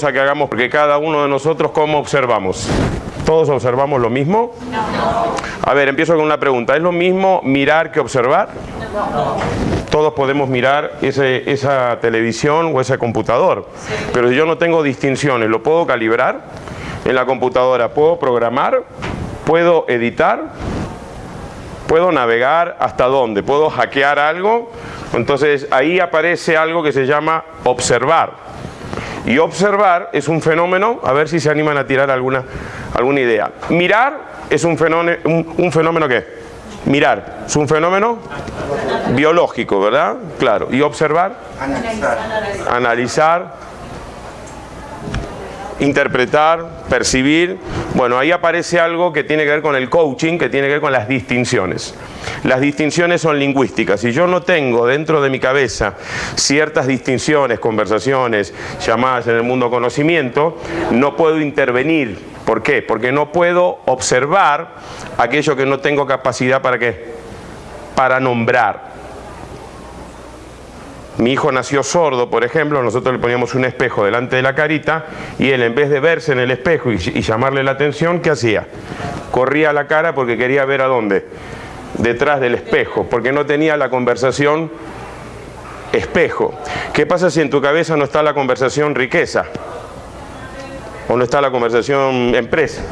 invitamos a que hagamos, porque cada uno de nosotros, ¿cómo observamos? ¿Todos observamos lo mismo? A ver, empiezo con una pregunta. ¿Es lo mismo mirar que observar? Todos podemos mirar ese, esa televisión o ese computador, pero si yo no tengo distinciones, ¿lo puedo calibrar en la computadora? ¿Puedo programar? ¿Puedo editar? ¿Puedo navegar hasta dónde? ¿Puedo hackear algo? Entonces ahí aparece algo que se llama observar. Y observar es un fenómeno, a ver si se animan a tirar alguna, alguna idea. Mirar es un fenómeno, un, un fenómeno ¿qué? Mirar, es un fenómeno biológico, ¿verdad? Claro. ¿Y observar? Analizar. Analizar, interpretar, percibir. Bueno, ahí aparece algo que tiene que ver con el coaching, que tiene que ver con las distinciones. Las distinciones son lingüísticas. Si yo no tengo dentro de mi cabeza ciertas distinciones, conversaciones, llamadas en el mundo conocimiento, no puedo intervenir. ¿Por qué? Porque no puedo observar aquello que no tengo capacidad para qué? Para nombrar. Mi hijo nació sordo, por ejemplo, nosotros le poníamos un espejo delante de la carita y él en vez de verse en el espejo y, llamarle la atención, ¿qué hacía? Corría la cara porque quería ver a dónde detrás del espejo, porque no tenía la conversación espejo. ¿Qué pasa si en tu cabeza no está la conversación riqueza? ¿O no está la conversación empresa?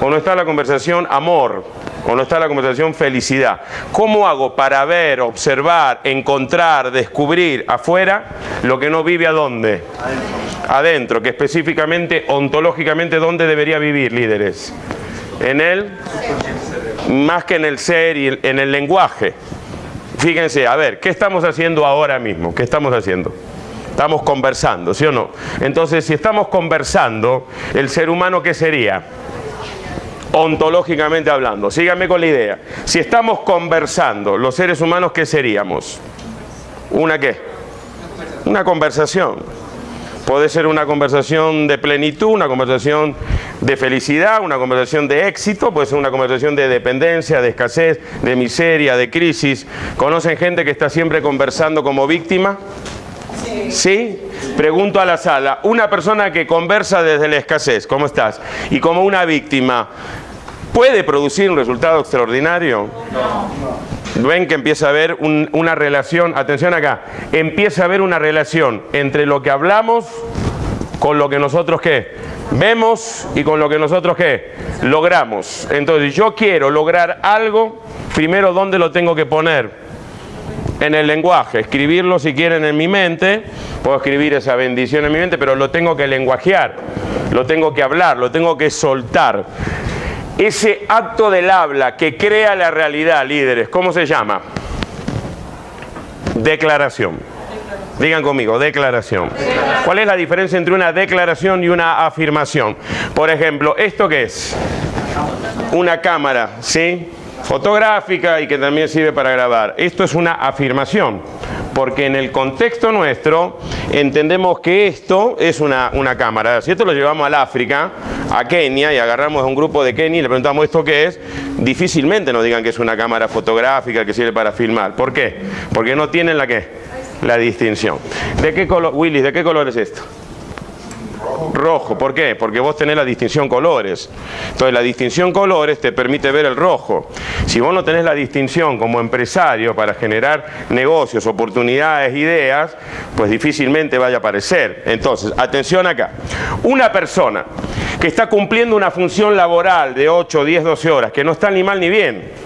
¿O no está la conversación amor? ¿O no está la conversación felicidad? ¿Cómo hago para ver, observar, encontrar, descubrir afuera lo que no vive a dónde? Adentro, que específicamente, ontológicamente, ¿dónde debería vivir, líderes? En él más que en el ser y en el lenguaje. Fíjense, a ver, ¿qué estamos haciendo ahora mismo? ¿Qué estamos haciendo? Estamos conversando, ¿sí o no? Entonces, si estamos conversando, ¿el ser humano qué sería? Ontológicamente hablando. Síganme con la idea. Si estamos conversando, ¿los seres humanos qué seríamos? ¿Una qué? Una conversación. Puede ser una conversación de plenitud, una conversación de felicidad, una conversación de éxito, puede ser una conversación de dependencia, de escasez, de miseria, de crisis. ¿Conocen gente que está siempre conversando como víctima? Sí. ¿Sí? Pregunto a la sala, una persona que conversa desde la escasez, ¿cómo estás? Y como una víctima, ¿puede producir un resultado extraordinario? No. Ven que empieza a haber un, una relación, atención acá, empieza a haber una relación entre lo que hablamos con lo que nosotros qué vemos y con lo que nosotros qué logramos. Entonces yo quiero lograr algo, primero ¿dónde lo tengo que poner? En el lenguaje, escribirlo si quieren en mi mente, puedo escribir esa bendición en mi mente, pero lo tengo que lenguajear, lo tengo que hablar, lo tengo que soltar. Ese acto del habla que crea la realidad, líderes, ¿cómo se llama? Declaración. Digan conmigo, declaración. ¿Cuál es la diferencia entre una declaración y una afirmación? Por ejemplo, ¿esto qué es? Una cámara, ¿sí? Fotográfica y que también sirve para grabar. Esto es una afirmación porque en el contexto nuestro entendemos que esto es una, una cámara. Si esto lo llevamos al África, a Kenia, y agarramos a un grupo de Kenia y le preguntamos esto qué es, difícilmente nos digan que es una cámara fotográfica que sirve para filmar. ¿Por qué? Porque no tienen la qué, la distinción. ¿De qué color, Willis, de qué color es esto? Rojo. ¿Por qué? Porque vos tenés la distinción colores. Entonces la distinción colores te permite ver el rojo. Si vos no tenés la distinción como empresario para generar negocios, oportunidades, ideas, pues difícilmente vaya a aparecer. Entonces, atención acá. Una persona que está cumpliendo una función laboral de 8, 10, 12 horas, que no está ni mal ni bien,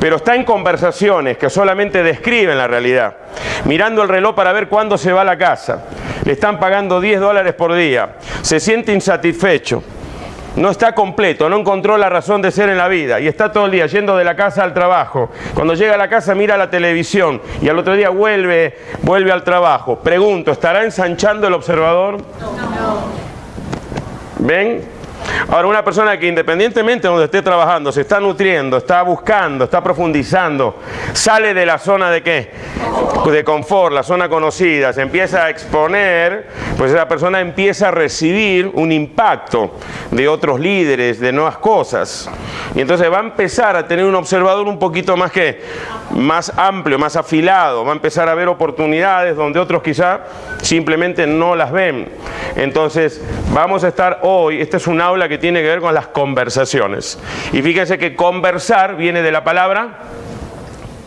pero está en conversaciones que solamente describen la realidad, mirando el reloj para ver cuándo se va a la casa, le están pagando 10 dólares por día, se siente insatisfecho, no está completo, no encontró la razón de ser en la vida y está todo el día yendo de la casa al trabajo. Cuando llega a la casa mira la televisión y al otro día vuelve, vuelve al trabajo. Pregunto, ¿estará ensanchando el observador? No. ¿Ven? Ahora, una persona que independientemente de donde esté trabajando, se está nutriendo, está buscando, está profundizando, sale de la zona de qué? De confort, la zona conocida, se empieza a exponer, pues esa persona empieza a recibir un impacto de otros líderes, de nuevas cosas. Y entonces va a empezar a tener un observador un poquito más que más amplio, más afilado, va a empezar a ver oportunidades donde otros quizá simplemente no las ven. Entonces, vamos a estar hoy, este es un aula que tiene que ver con las conversaciones. Y fíjense que conversar viene de la palabra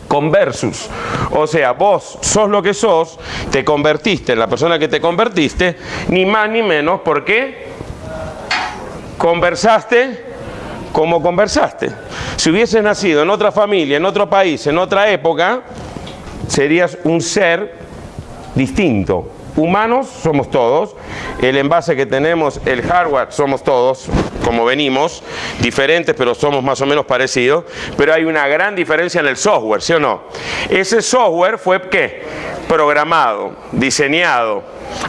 conversus. O sea, vos sos lo que sos, te convertiste en la persona que te convertiste, ni más ni menos porque conversaste como conversaste. Si hubieses nacido en otra familia, en otro país, en otra época, serías un ser distinto, humanos somos todos, el envase que tenemos, el hardware somos todos, como venimos, diferentes pero somos más o menos parecidos, pero hay una gran diferencia en el software, ¿sí o no? Ese software fue ¿qué? Programado, diseñado,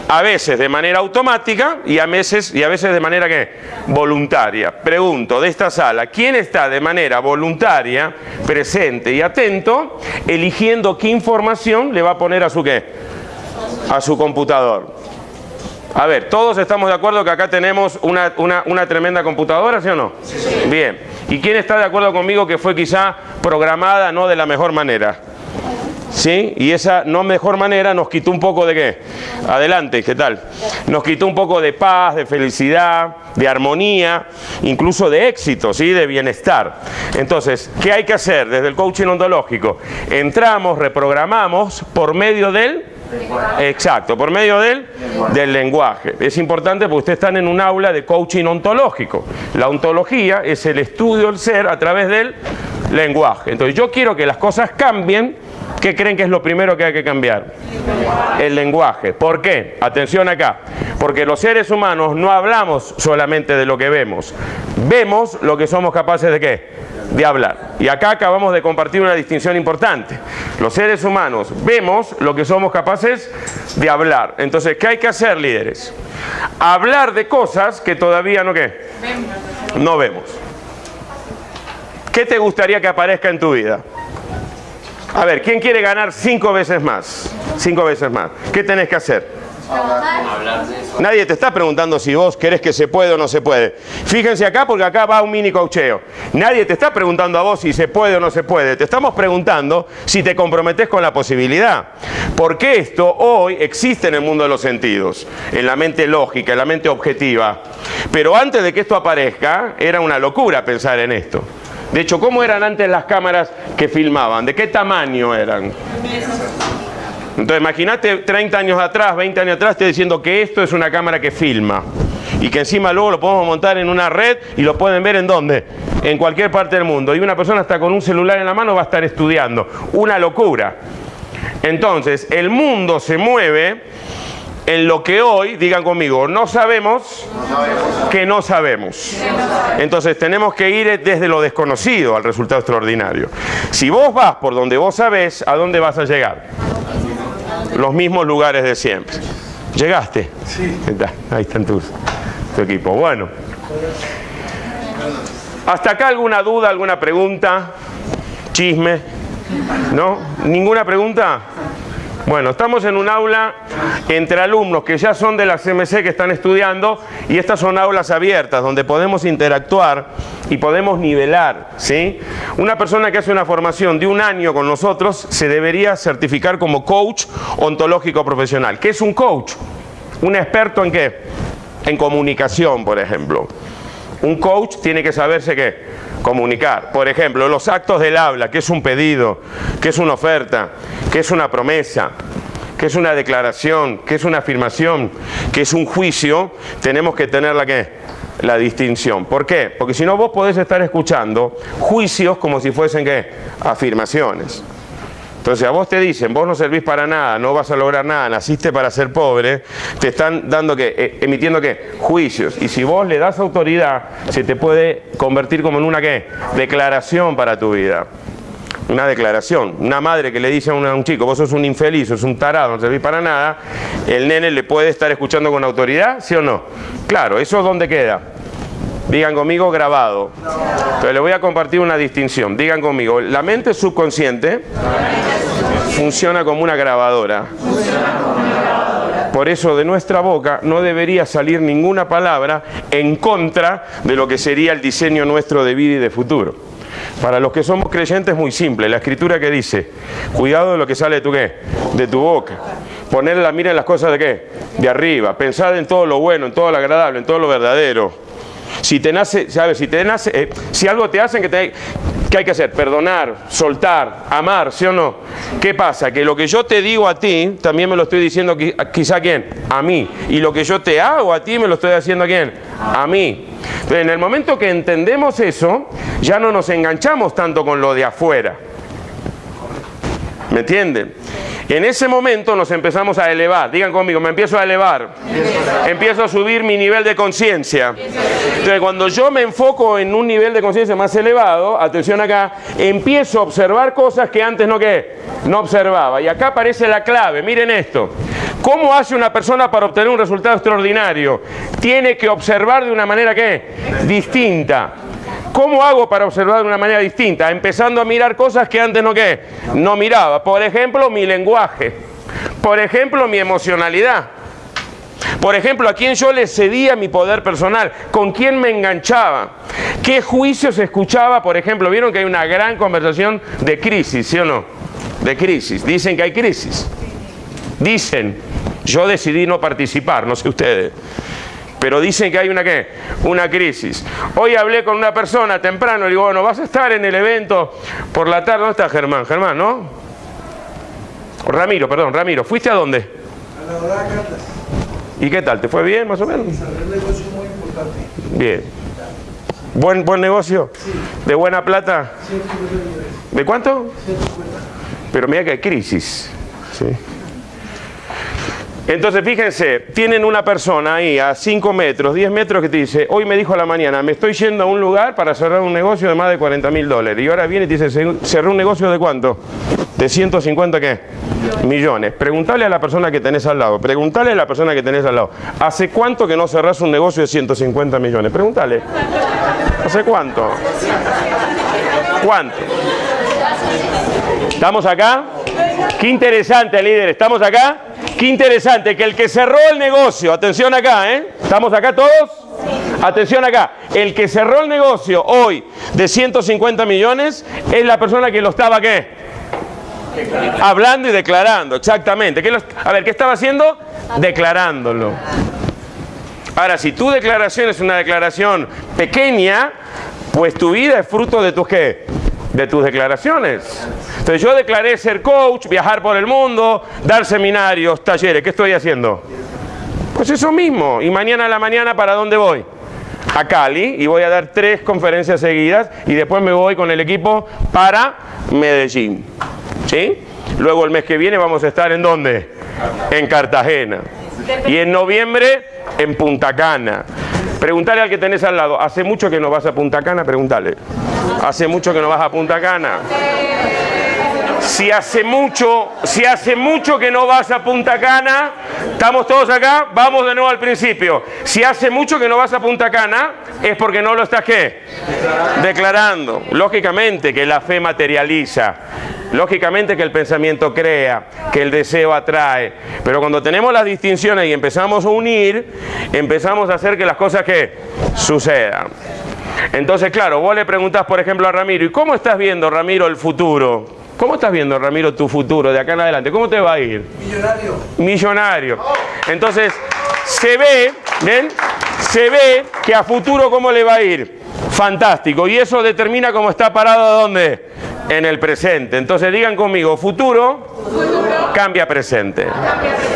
a veces de manera automática y a veces, y a veces de manera ¿qué? voluntaria. Pregunto, de esta sala, ¿quién está de manera voluntaria, presente y atento, eligiendo qué información le va a poner a su qué? A su computador. A ver, todos estamos de acuerdo que acá tenemos una, una, tremenda computadora, ¿sí o no? Bien. ¿Y quién está de acuerdo conmigo que fue quizá programada no de la mejor manera? ¿Sí? Y esa no mejor manera nos quitó un poco de qué? Adelante, ¿qué tal? Nos quitó un poco de paz, de felicidad, de armonía, incluso de éxito, ¿sí? De bienestar. Entonces, ¿qué hay que hacer desde el coaching ontológico? Entramos, reprogramamos por medio del Exacto, por medio del, del lenguaje. Es importante porque ustedes están en un aula de coaching ontológico. La ontología es el estudio del ser a través del lenguaje. Entonces yo quiero que las cosas cambien. ¿Qué creen que es lo primero que hay que cambiar? El lenguaje. ¿Por qué? Atención acá. Porque los seres humanos no hablamos solamente de lo que vemos. Vemos lo que somos capaces de qué? De hablar. Y acá acabamos de compartir una distinción importante. Los seres humanos vemos lo que somos capaces de hablar. Entonces, ¿qué hay que hacer, líderes? Hablar de cosas que todavía no qué? No vemos. ¿Qué te gustaría que aparezca en tu vida? A ver, ¿quién quiere ganar cinco veces más? Cinco veces más. ¿Qué tenés que hacer? Nadie te está preguntando si vos querés que se puede o no se puede. Fíjense acá porque acá va un mini cocheo. Nadie te está preguntando a vos si se puede o no se puede. Te estamos preguntando si te comprometes con la posibilidad. Porque esto hoy existe en el mundo de los sentidos, en la mente lógica, en la mente objetiva. Pero antes de que esto aparezca, era una locura pensar en esto. De hecho, ¿cómo eran antes las cámaras que filmaban? ¿De qué tamaño eran? Entonces imagínate 30 años atrás, 20 años atrás, te diciendo que esto es una cámara que filma y que encima luego lo podemos montar en una red y lo pueden ver en dónde, en cualquier parte del mundo. Y una persona está con un celular en la mano va a estar estudiando. Una locura. Entonces, el mundo se mueve en lo que hoy, digan conmigo, no sabemos, que no sabemos. Entonces tenemos que ir desde lo desconocido al resultado extraordinario. Si vos vas por donde vos sabés, ¿a dónde vas a llegar? Los mismos lugares de siempre. ¿Llegaste? Sí. Ahí están tus, tu equipo. Bueno. ¿Hasta acá alguna duda, alguna pregunta? ¿Chisme? ¿No? ¿Ninguna pregunta? Bueno, estamos en un aula entre alumnos que ya son de la CMC que están estudiando y estas son aulas abiertas donde podemos interactuar y podemos nivelar. ¿sí? Una persona que hace una formación de un año con nosotros se debería certificar como coach ontológico profesional. ¿Qué es un coach? Un experto en qué? En comunicación, por ejemplo. Un coach tiene que saberse qué? Comunicar. Por ejemplo, los actos del habla, que es un pedido, que es una oferta, que es una promesa, que es una declaración, que es una afirmación, que es un juicio, tenemos que tener la que la distinción. ¿Por qué? Porque si no vos podés estar escuchando juicios como si fuesen ¿qué? afirmaciones. Entonces a vos te dicen, vos no servís para nada, no vas a lograr nada, naciste para ser pobre, te están dando que, eh, emitiendo qué, juicios. Y si vos le das autoridad, se te puede convertir como en una qué, declaración para tu vida. Una declaración. Una madre que le dice a un, chico, vos sos un infeliz, sos un tarado, no servís para nada, el nene le puede estar escuchando con autoridad, ¿sí o no? Claro, ¿eso es dónde queda? Digan conmigo grabado. Entonces le voy a compartir una distinción. Digan conmigo, la mente subconsciente funciona como una grabadora. Por eso de nuestra boca no debería salir ninguna palabra en contra de lo que sería el diseño nuestro de vida y de futuro. Para los que somos creyentes es muy simple, la escritura que dice, cuidado de lo que sale de tu qué, de tu boca. Poner la mira en las cosas de qué, de arriba, pensar en todo lo bueno, en todo lo agradable, en todo lo verdadero. Si te nace, ¿sabes? Si te nace, eh, si algo te hacen que te ¿Qué hay que hacer? Perdonar, soltar, amar, ¿sí o no? ¿Qué pasa? Que lo que yo te digo a ti, también me lo estoy diciendo quizá a quién? A mí. Y lo que yo te hago a ti, me lo estoy haciendo a quién? A mí. Entonces, en el momento que entendemos eso, ya no nos enganchamos tanto con lo de afuera. ¿Me entienden? En ese momento nos empezamos a elevar. Digan conmigo, me empiezo a elevar. Empiezo a subir mi nivel de conciencia. Entonces, cuando yo me enfoco en un nivel de conciencia más elevado, atención acá, empiezo a observar cosas que antes no que no observaba. Y acá aparece la clave. Miren esto. ¿Cómo hace una persona para obtener un resultado extraordinario? Tiene que observar de una manera que distinta. ¿Cómo hago para observar de una manera distinta? Empezando a mirar cosas que antes no, ¿qué? no miraba. Por ejemplo, mi lenguaje. Por ejemplo, mi emocionalidad. Por ejemplo, a quién yo le cedía mi poder personal, con quién me enganchaba, qué juicios escuchaba, por ejemplo, vieron que hay una gran conversación de crisis, ¿sí o no? De crisis. Dicen que hay crisis. Dicen, yo decidí no participar, no sé ustedes. Pero dicen que hay una qué? Una crisis. Hoy hablé con una persona temprano, le digo, bueno, vas a estar en el evento por la tarde. ¿Dónde está Germán? Germán, ¿no? Ramiro, perdón, Ramiro. ¿Fuiste a dónde? A la ¿Y qué tal? ¿Te fue bien, más o menos? Un negocio muy importante. Bien. ¿Buen, buen negocio? Sí. ¿De buena plata? ¿De cuánto? Pero mira que hay crisis. Sí. Entonces, fíjense, tienen una persona ahí a 5 metros, 10 metros que te dice, hoy me dijo a la mañana, me estoy yendo a un lugar para cerrar un negocio de más de 40 mil dólares. Y ahora viene y te dice, cerré un negocio de cuánto? De 150 qué? Millones. Preguntale a la persona que tenés al lado, preguntale a la persona que tenés al lado, ¿hace cuánto que no cerrás un negocio de 150 millones? Pregúntale. ¿Hace cuánto? ¿Cuánto? ¿Estamos acá? Qué interesante, líder. ¿Estamos acá? Qué interesante que el que cerró el negocio, atención acá, ¿eh? ¿Estamos acá todos? Atención acá, el que cerró el negocio hoy de 150 millones es la persona que lo estaba qué? Hablando y declarando, exactamente. a ver, ¿qué estaba haciendo? Declarándolo. Ahora, si tu declaración es una declaración pequeña, pues tu vida es fruto de tus qué? de tus declaraciones. Entonces yo declaré ser coach, viajar por el mundo, dar seminarios, talleres. ¿Qué estoy haciendo? Pues eso mismo. Y mañana a la mañana, ¿para dónde voy? A Cali y voy a dar tres conferencias seguidas y después me voy con el equipo para Medellín. ¿Sí? Luego el mes que viene vamos a estar en dónde? En Cartagena. Y en noviembre en Punta Cana. Preguntale al que tenés al lado, ¿hace mucho que no vas a Punta Cana? Pregúntale. ¿Hace mucho que no vas a Punta Cana? Si hace mucho, si hace mucho que no vas a Punta Cana, estamos todos acá, vamos de nuevo al principio. Si hace mucho que no vas a Punta Cana, es porque no lo estás qué? Declarando. Lógicamente que la fe materializa. Lógicamente que el pensamiento crea, que el deseo atrae, pero cuando tenemos las distinciones y empezamos a unir, empezamos a hacer que las cosas que sucedan. Entonces, claro, vos le preguntás, por ejemplo, a Ramiro, ¿y cómo estás viendo, Ramiro, el futuro? ¿Cómo estás viendo, Ramiro, tu futuro de acá en adelante? ¿Cómo te va a ir? Millonario. Millonario. Entonces, se ve, ¿ven? Se ve que a futuro, ¿cómo le va a ir? Fantástico. Y eso determina cómo está parado, ¿dónde? en el presente. Entonces digan conmigo, futuro, cambia presente.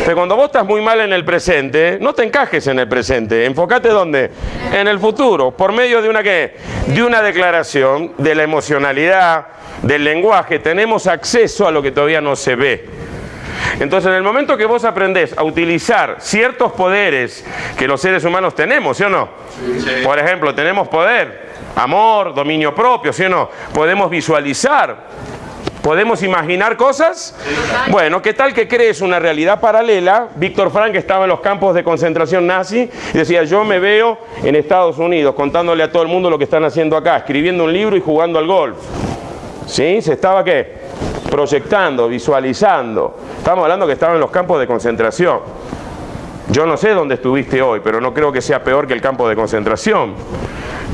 Pero cuando vos estás muy mal en el presente, no te encajes en el presente, enfócate dónde? En el futuro, por medio de una qué? De una declaración de la emocionalidad, del lenguaje, tenemos acceso a lo que todavía no se ve. Entonces, en el momento que vos aprendés a utilizar ciertos poderes que los seres humanos tenemos, ¿sí o no? Por ejemplo, tenemos poder amor, dominio propio, ¿sí o no? Podemos visualizar, ¿Podemos imaginar cosas? Bueno, ¿qué tal que crees una realidad paralela? Víctor Frank estaba en los campos de concentración nazi y decía, yo me veo en Estados Unidos contándole a todo el mundo lo que están haciendo acá, escribiendo un libro y jugando al golf. ¿Sí? Se estaba qué? Proyectando, visualizando. Estamos hablando que estaba en los campos de concentración. Yo no sé dónde estuviste hoy, pero no creo que sea peor que el campo de concentración.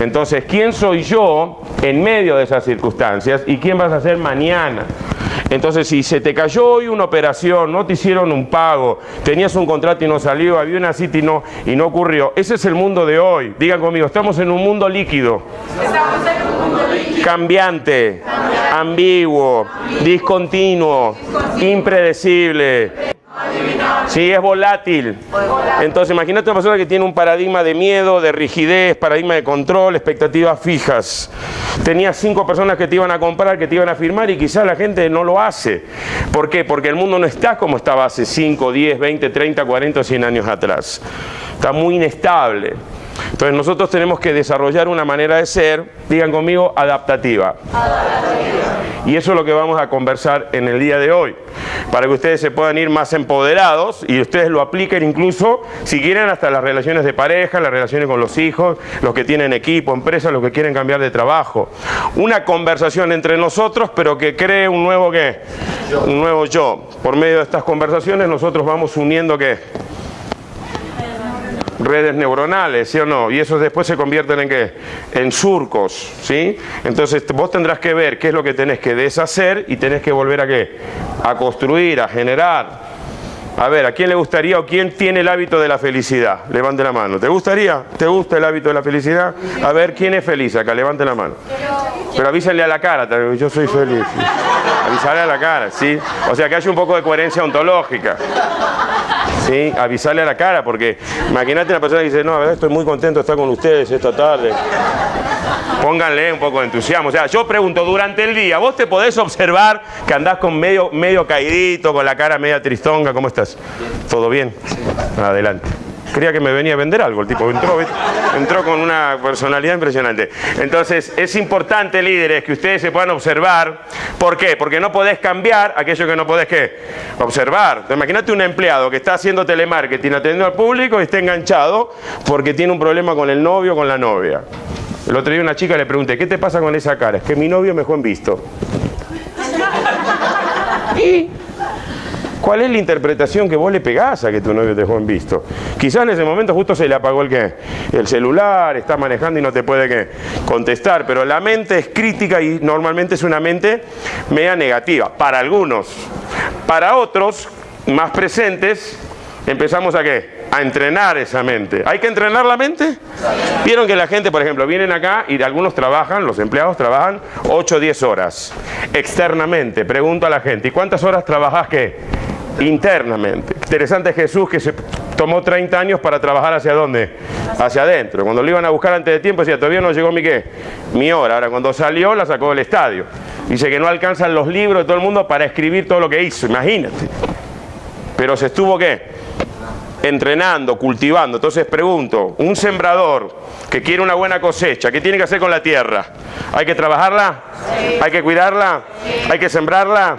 Entonces, ¿quién soy yo en medio de esas circunstancias y quién vas a ser mañana? Entonces, si se te cayó hoy una operación, no te hicieron un pago, tenías un contrato y no salió, había una cita y no, y no ocurrió, ese es el mundo de hoy. Digan conmigo, estamos en un mundo líquido. Cambiante, ambiguo, discontinuo, impredecible. Sí, es volátil. Entonces, imagínate una persona que tiene un paradigma de miedo, de rigidez, paradigma de control, expectativas fijas. Tenías cinco personas que te iban a comprar, que te iban a firmar y quizás la gente no lo hace. ¿Por qué? Porque el mundo no está como estaba hace 5, 10, 20, 30, 40, 100 años atrás. Está muy inestable. Entonces nosotros tenemos que desarrollar una manera de ser, digan conmigo, adaptativa. Y eso es lo que vamos a conversar en el día de hoy, para que ustedes se puedan ir más empoderados y ustedes lo apliquen incluso, si quieren, hasta las relaciones de pareja, las relaciones con los hijos, los que tienen equipo, empresas, los que quieren cambiar de trabajo. Una conversación entre nosotros, pero que cree un nuevo qué? Un nuevo yo. Por medio de estas conversaciones nosotros vamos uniendo qué? Redes neuronales, ¿sí o no? Y esos después se convierten en qué? En surcos, ¿sí? Entonces vos tendrás que ver qué es lo que tenés que deshacer y tenés que volver a qué? A construir, a generar. A ver, ¿a quién le gustaría o quién tiene el hábito de la felicidad? Levante la mano. ¿Te gustaría? ¿Te gusta el hábito de la felicidad? A ver, ¿quién es feliz acá? Levante la mano. Pero avísenle a la cara, yo soy feliz. Avísale a la cara, ¿sí? O sea, que haya un poco de coherencia ontológica. ¿Sí? avisarle a la cara, porque imagínate una persona que dice, no, estoy muy contento de estar con ustedes esta tarde. Pónganle un poco de entusiasmo. O sea, yo pregunto, durante el día, ¿vos te podés observar que andás con medio, medio caidito, con la cara media tristonga? ¿Cómo estás? ¿Todo bien? Adelante. Creía que me venía a vender algo el tipo. Entró, entró con una personalidad impresionante. Entonces, es importante, líderes, que ustedes se puedan observar. ¿Por qué? Porque no podés cambiar aquello que no podés ¿qué? observar. Imagínate un empleado que está haciendo telemarketing, atendiendo al público y está enganchado porque tiene un problema con el novio o con la novia. El otro día una chica le pregunté, ¿qué te pasa con esa cara? Es que mi novio me dejó en visto. ¿Y? ¿Cuál es la interpretación que vos le pegás a que tu novio te dejó en visto? Quizás en ese momento justo se le apagó el qué? El celular, está manejando y no te puede contestar, pero la mente es crítica y normalmente es una mente media negativa, para algunos. Para otros, más presentes, empezamos a qué? A entrenar esa mente. ¿Hay que entrenar la mente? Vieron que la gente, por ejemplo, vienen acá y algunos trabajan, los empleados trabajan 8 o 10 horas externamente. Pregunto a la gente, ¿y cuántas horas trabajas qué? Internamente. Interesante Jesús que se tomó 30 años para trabajar hacia dónde? Hacia adentro. Cuando lo iban a buscar antes de tiempo decía, todavía no llegó mi qué? Mi hora. Ahora cuando salió la sacó del estadio. Dice que no alcanzan los libros de todo el mundo para escribir todo lo que hizo, imagínate. Pero se estuvo qué? Entrenando, cultivando. Entonces pregunto, un sembrador que quiere una buena cosecha, ¿qué tiene que hacer con la tierra? ¿Hay que trabajarla? ¿Hay que cuidarla? ¿Hay que sembrarla?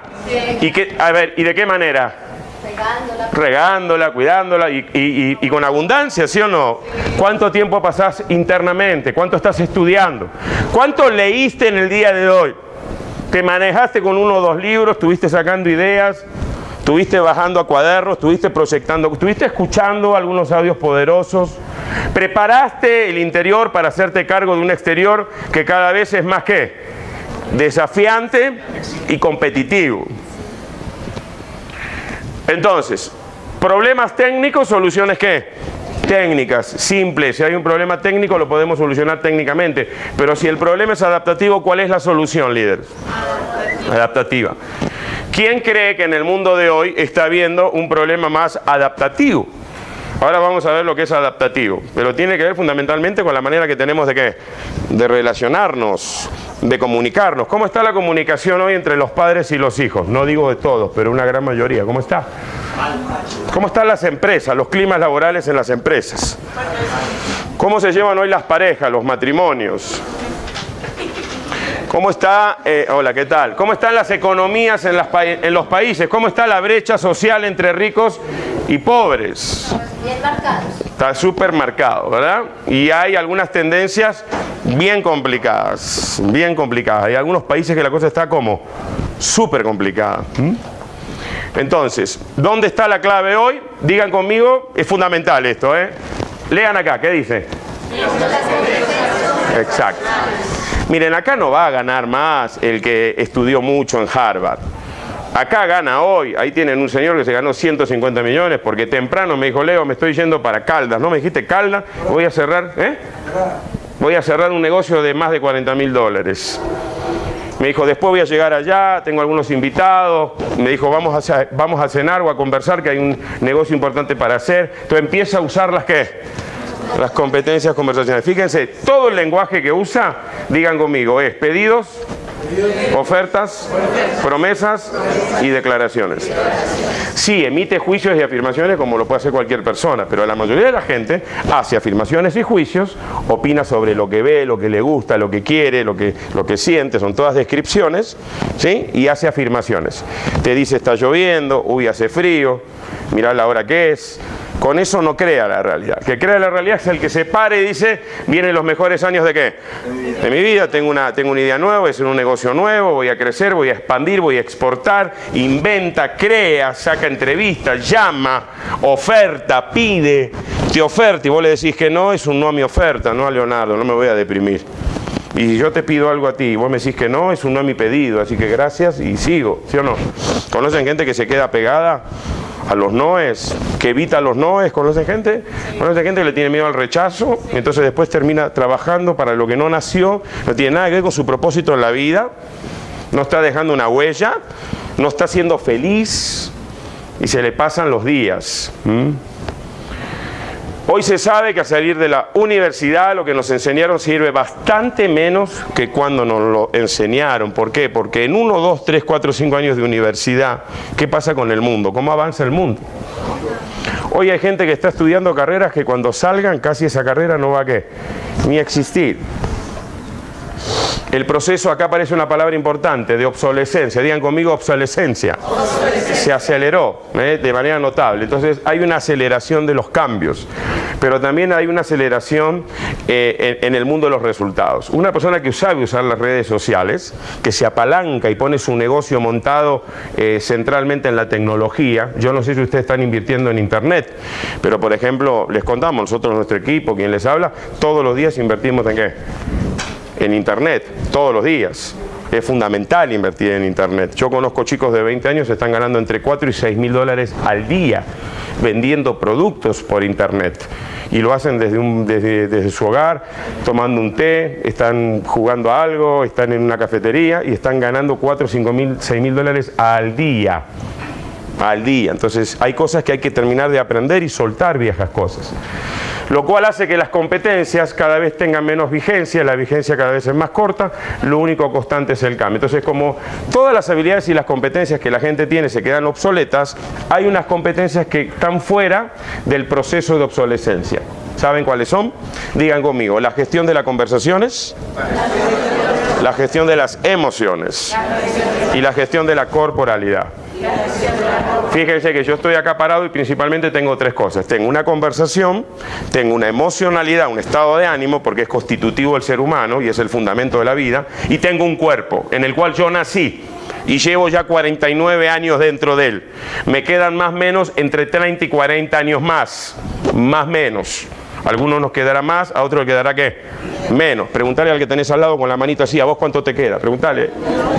¿Y, qué, a ver, ¿y de qué manera? Regándola. Regándola, cuidándola y, y, con abundancia, ¿sí o no? ¿Cuánto tiempo pasás internamente? ¿Cuánto estás estudiando? ¿Cuánto leíste en el día de hoy? ¿Te manejaste con uno o dos libros? ¿Estuviste sacando ideas? ¿Estuviste bajando a cuadernos? ¿Estuviste proyectando? ¿Estuviste escuchando algunos audios poderosos? ¿Preparaste el interior para hacerte cargo de un exterior que cada vez es más que desafiante y competitivo? Entonces, problemas técnicos, soluciones qué? Técnicas, simples. Si hay un problema técnico lo podemos solucionar técnicamente. Pero si el problema es adaptativo, ¿cuál es la solución, líder? Adaptativa. ¿Quién cree que en el mundo de hoy está habiendo un problema más adaptativo? Ahora vamos a ver lo que es adaptativo, pero tiene que ver fundamentalmente con la manera que tenemos de qué? De relacionarnos, de comunicarnos. ¿Cómo está la comunicación hoy entre los padres y los hijos? No digo de todos, pero una gran mayoría. ¿Cómo está? ¿Cómo están las empresas, los climas laborales en las empresas? ¿Cómo se llevan hoy las parejas, los matrimonios? ¿Cómo está, eh, hola, ¿qué tal? ¿Cómo están las economías en, las en, los países? ¿Cómo está la brecha social entre ricos y pobres? Bien marcado. Está súper marcado, ¿verdad? Y hay algunas tendencias bien complicadas, bien complicadas. Hay algunos países que la cosa está como súper complicada. Entonces, ¿dónde está la clave hoy? Digan conmigo, es fundamental esto, ¿eh? Lean acá, ¿qué dice? Exacto. Miren, acá no va a ganar más el que estudió mucho en Harvard. Acá gana hoy, ahí tienen un señor que se ganó 150 millones porque temprano me dijo, Leo, me estoy yendo para Caldas, ¿no me dijiste Caldas? Voy a cerrar, ¿eh? Voy a cerrar un negocio de más de 40 mil dólares. Me dijo, después voy a llegar allá, tengo algunos invitados. Me dijo, vamos a, vamos a cenar o a conversar, que hay un negocio importante para hacer. Entonces empieza a usar las que las competencias conversacionales. Fíjense, todo el lenguaje que usa, digan conmigo, es pedidos, ofertas, promesas y declaraciones. Sí, emite juicios y afirmaciones como lo puede hacer cualquier persona, pero la mayoría de la gente hace afirmaciones y juicios, opina sobre lo que ve, lo que le gusta, lo que quiere, lo que, lo que siente, son todas descripciones, ¿sí? Y hace afirmaciones. Te dice está lloviendo, uy, hace frío, mira la hora que es, con eso no crea la realidad. Que crea la realidad es el que se pare y dice, vienen los mejores años de qué? De mi vida, tengo una, tengo una idea nueva, es un negocio nuevo, voy a crecer, voy a expandir, voy a exportar, inventa, crea, saca entrevistas, llama, oferta, pide, te oferta y vos le decís que no, es un no a mi oferta, no a Leonardo, no me voy a deprimir. Y si yo te pido algo a ti y vos me decís que no, es un no a mi pedido, así que gracias y sigo, ¿sí o no? ¿Conocen gente que se queda pegada a los noes, que evita los noes, ¿conocen gente? ¿Conocen gente que le tiene miedo al rechazo? Y entonces después termina trabajando para lo que no nació, no tiene nada que ver con su propósito en la vida, no está dejando una huella, no está siendo feliz y se le pasan los días. Hoy se sabe que a salir de la universidad lo que nos enseñaron sirve bastante menos que cuando nos lo enseñaron. ¿Por qué? Porque en uno, dos, tres, cuatro, cinco años de universidad, ¿qué pasa con el mundo? ¿Cómo avanza el mundo? Hoy hay gente que está estudiando carreras que cuando salgan casi esa carrera no va a qué? Ni existir. El proceso, acá aparece una palabra importante, de obsolescencia. Digan conmigo obsolescencia. Se aceleró ¿eh? de manera notable. Entonces hay una aceleración de los cambios, pero también hay una aceleración eh, en, el mundo de los resultados. Una persona que sabe usar las redes sociales, que se apalanca y pone su negocio montado eh, centralmente en la tecnología. Yo no sé si ustedes están invirtiendo en Internet, pero por ejemplo, les contamos, nosotros, nuestro equipo, quien les habla, todos los días invertimos en qué? En Internet todos los días. Es fundamental invertir en Internet. Yo conozco chicos de 20 años que están ganando entre 4 y 6 mil dólares al día vendiendo productos por Internet. Y lo hacen desde, su hogar, tomando un té, están jugando a algo, están en una cafetería y están ganando 4, 5 mil, 6 mil dólares al día al día. Entonces hay cosas que hay que terminar de aprender y soltar viejas cosas lo cual hace que las competencias cada vez tengan menos vigencia, la vigencia cada vez es más corta, lo único constante es el cambio. Entonces, como todas las habilidades y las competencias que la gente tiene se quedan obsoletas, hay unas competencias que están fuera del proceso de obsolescencia. ¿Saben cuáles son? Digan conmigo, la gestión de las conversaciones, la gestión de las emociones y la gestión de la corporalidad. Fíjense que yo estoy acá parado y principalmente tengo tres cosas. Tengo una conversación, tengo una emocionalidad, un estado de ánimo, porque es constitutivo del ser humano y es el fundamento de la vida, y tengo un cuerpo en el cual yo nací y llevo ya 49 años dentro de él. Me quedan más o menos entre 30 y 40 años más, más menos. algunos nos quedará más, a otros le quedará qué? Menos. Preguntale al que tenés al lado con la manito así, ¿a vos cuánto te queda? Preguntale,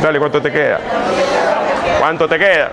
dale cuánto te queda. ¿Cuánto te queda?